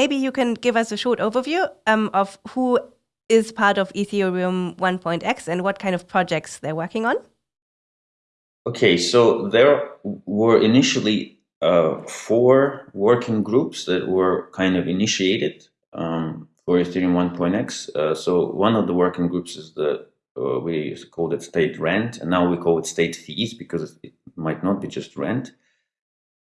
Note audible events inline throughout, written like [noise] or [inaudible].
maybe you can give us a short overview um, of who is part of Ethereum 1.x and what kind of projects they're working on. Okay, so there were initially uh, four working groups that were kind of initiated um, for Ethereum 1.x. Uh, so one of the working groups is the uh, we called it state rent, and now we call it state fees because it might not be just rent.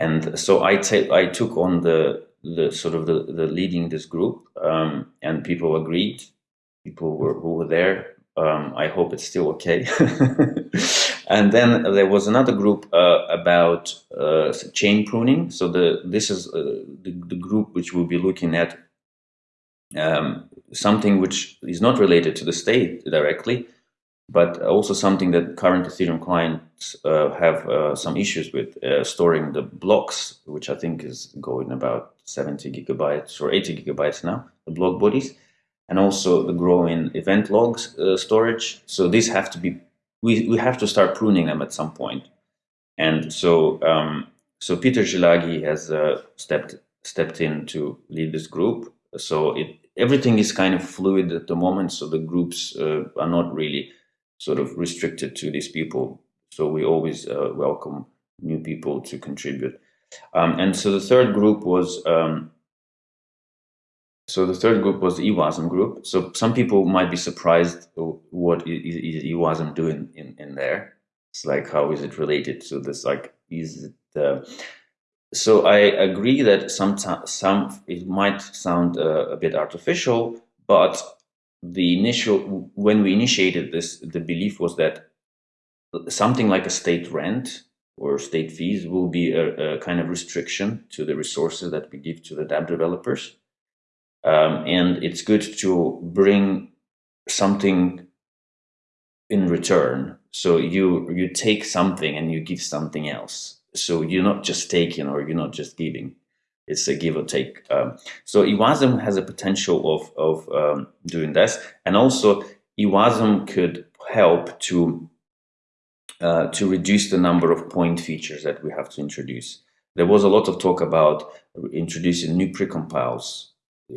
And so I, I took on the the sort of the, the leading this group, um, and people agreed. People were who were there. Um, I hope it's still okay. [laughs] and then there was another group uh, about uh, chain pruning. So the this is uh, the, the group which will be looking at um, something which is not related to the state directly, but also something that current Ethereum clients uh, have uh, some issues with uh, storing the blocks, which I think is going about 70 gigabytes or 80 gigabytes now, the block bodies, and also the growing event logs uh, storage. So these have to be, we, we have to start pruning them at some point. And so, um, so Peter Szilágyi has uh, stepped stepped in to lead this group. So it everything is kind of fluid at the moment. So the groups uh, are not really sort of restricted to these people. So we always uh, welcome new people to contribute. Um, and so the third group was um, so the third group was the EWASM group. So some people might be surprised what is, EWASM doing in, in there. It's like how is it related to this? Like is it? Uh, so I agree that sometimes some it might sound uh, a bit artificial, but the initial when we initiated this the belief was that something like a state rent or state fees will be a, a kind of restriction to the resources that we give to the dApp developers. Um, and it's good to bring something in return. So you you take something and you give something else. So you're not just taking or you're not just giving it's a give or take. Um, so EWASM has a potential of, of um, doing this. And also EWASM could help to, uh, to reduce the number of point features that we have to introduce. There was a lot of talk about introducing new precompiles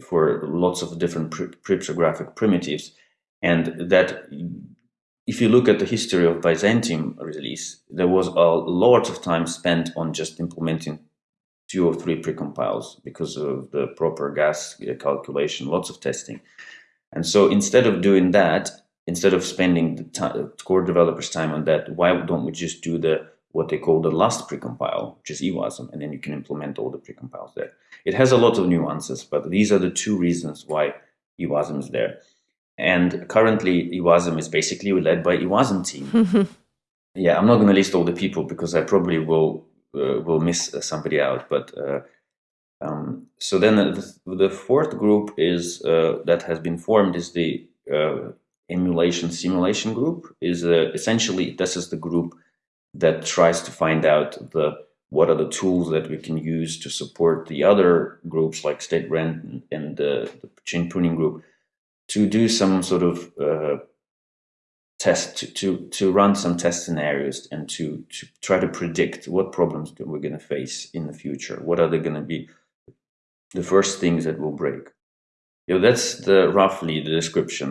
for lots of different cryptographic primitives. And that if you look at the history of Byzantium release, there was a lot of time spent on just implementing two or three precompiles because of the proper gas calculation, lots of testing. And so instead of doing that, instead of spending the time, core developers time on that, why don't we just do the what they call the last precompile, which is EWASM, and then you can implement all the precompiles there. It has a lot of nuances, but these are the two reasons why EWASM is there. And currently, EWASM is basically led by EWASM team. [laughs] yeah, I'm not going to list all the people because I probably will uh, will miss uh, somebody out. But uh, um, so then the, the, fourth group is that has been formed is the emulation simulation group. Is essentially this is the group that tries to find out the what are the tools that we can use to support the other groups like State Rent and, and the chain pruning group to do some sort of uh, test to, to, to run some test scenarios and to, to try to predict what problems we're going to face in the future. What are they going to be the first things that will break? You know, that's the roughly the description.